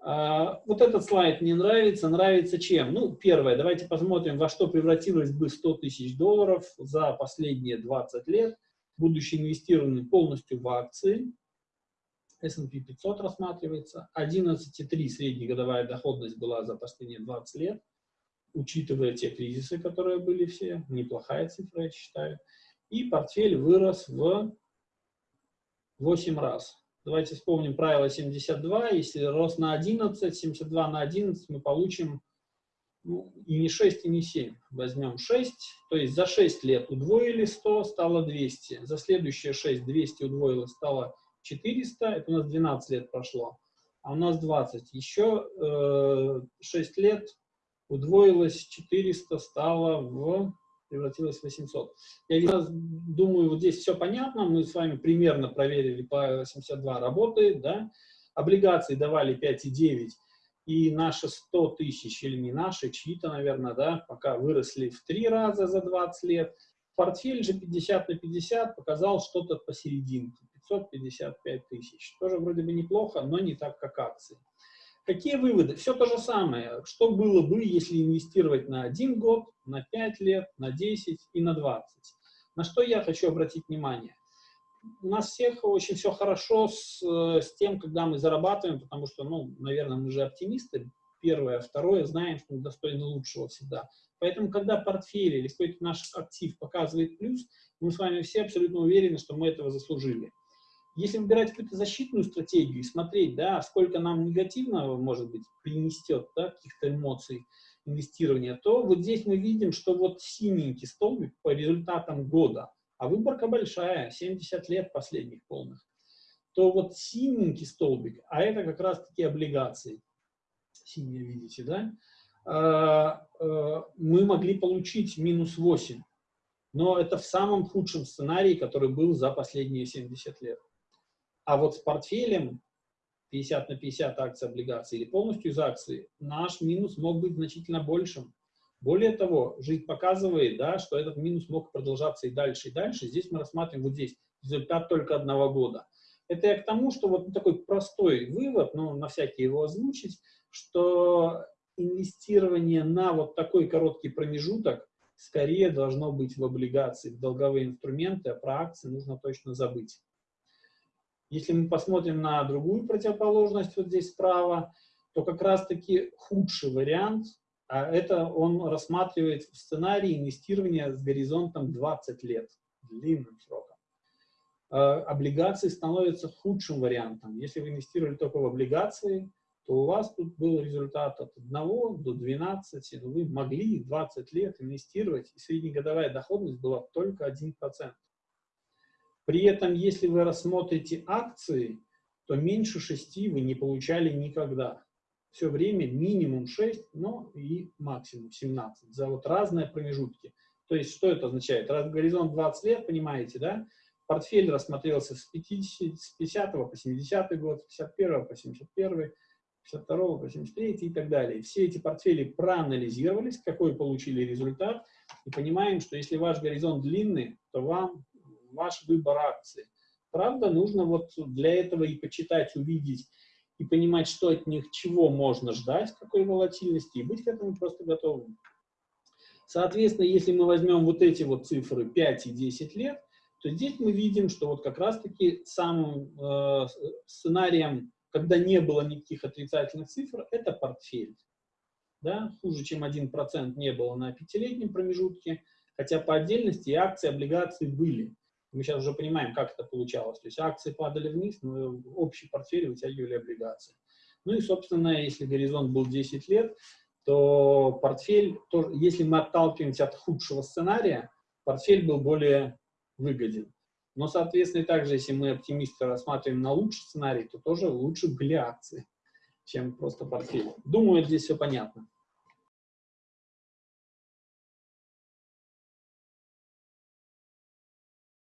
А, вот этот слайд мне нравится. Нравится чем? Ну, первое, давайте посмотрим, во что превратилось бы 100 тысяч долларов за последние 20 лет, будучи инвестированы полностью в акции. S&P 500 рассматривается. 11,3 среднегодовая доходность была за последние 20 лет, учитывая те кризисы, которые были все. Неплохая цифра, я считаю. И портфель вырос в 8 раз. Давайте вспомним правило 72. Если рост на 11, 72 на 11, мы получим ну, и не 6, и не 7. Возьмем 6, то есть за 6 лет удвоили 100, стало 200. За следующие 6 200 удвоилось, стало 400. Это у нас 12 лет прошло. А у нас 20. Еще э, 6 лет удвоилось, 400 стало в превратилось в 800. Я думаю, вот здесь все понятно, мы с вами примерно проверили, по 82 работает, да, облигации давали 5,9, и наши 100 тысяч, или не наши, чьи-то, наверное, да, пока выросли в три раза за 20 лет. Портфель же 50 на 50 показал что-то посерединке, 555 тысяч. Тоже вроде бы неплохо, но не так, как акции. Какие выводы? Все то же самое. Что было бы, если инвестировать на один год, на 5 лет, на 10 и на 20? На что я хочу обратить внимание? У нас всех очень все хорошо с, с тем, когда мы зарабатываем, потому что, ну, наверное, мы же оптимисты. Первое, второе, знаем, что мы достойны лучшего всегда. Поэтому, когда портфель или какой-то наш актив показывает плюс, мы с вами все абсолютно уверены, что мы этого заслужили. Если выбирать какую-то защитную стратегию и смотреть, да, сколько нам негативного, может быть, принесет, да, каких-то эмоций инвестирования, то вот здесь мы видим, что вот синенький столбик по результатам года, а выборка большая, 70 лет последних полных, то вот синенький столбик, а это как раз-таки облигации, синие видите, да, а, а, мы могли получить минус 8, но это в самом худшем сценарии, который был за последние 70 лет. А вот с портфелем 50 на 50 акций, облигаций или полностью из акций, наш минус мог быть значительно большим. Более того, жизнь показывает, да, что этот минус мог продолжаться и дальше, и дальше. Здесь мы рассматриваем вот здесь результат только одного года. Это я к тому, что вот такой простой вывод, но на всякий его озвучить, что инвестирование на вот такой короткий промежуток скорее должно быть в облигации, в долговые инструменты, а про акции нужно точно забыть. Если мы посмотрим на другую противоположность, вот здесь справа, то как раз-таки худший вариант, а это он рассматривает в сценарии инвестирования с горизонтом 20 лет, длинным сроком. А, облигации становятся худшим вариантом. Если вы инвестировали только в облигации, то у вас тут был результат от 1 до 12, но вы могли 20 лет инвестировать, и среднегодовая доходность была только 1%. При этом, если вы рассмотрите акции, то меньше 6 вы не получали никогда. Все время минимум 6, но и максимум 17 за вот разные промежутки. То есть, что это означает? Раз горизонт 20 лет, понимаете, да? Портфель рассмотрелся с, 50, с 50 по 70 год, с 51 по 71, 52 по 73 и так далее. Все эти портфели проанализировались, какой получили результат, и понимаем, что если ваш горизонт длинный, то вам ваш выбор акции. Правда, нужно вот для этого и почитать, увидеть, и понимать, что от них, чего можно ждать, какой волатильности, и быть к этому просто готовым. Соответственно, если мы возьмем вот эти вот цифры 5 и 10 лет, то здесь мы видим, что вот как раз-таки самым э, сценарием, когда не было никаких отрицательных цифр, это портфель. Да? Хуже, чем 1% не было на пятилетнем промежутке, хотя по отдельности и акции, облигации были. Мы сейчас уже понимаем, как это получалось. То есть акции падали вниз, но общий портфель вытягивали облигации. Ну и, собственно, если горизонт был 10 лет, то портфель, то, если мы отталкиваемся от худшего сценария, портфель был более выгоден. Но, соответственно, также, если мы оптимисты рассматриваем на лучший сценарий, то тоже лучше были акции, чем просто портфель. Думаю, здесь все понятно.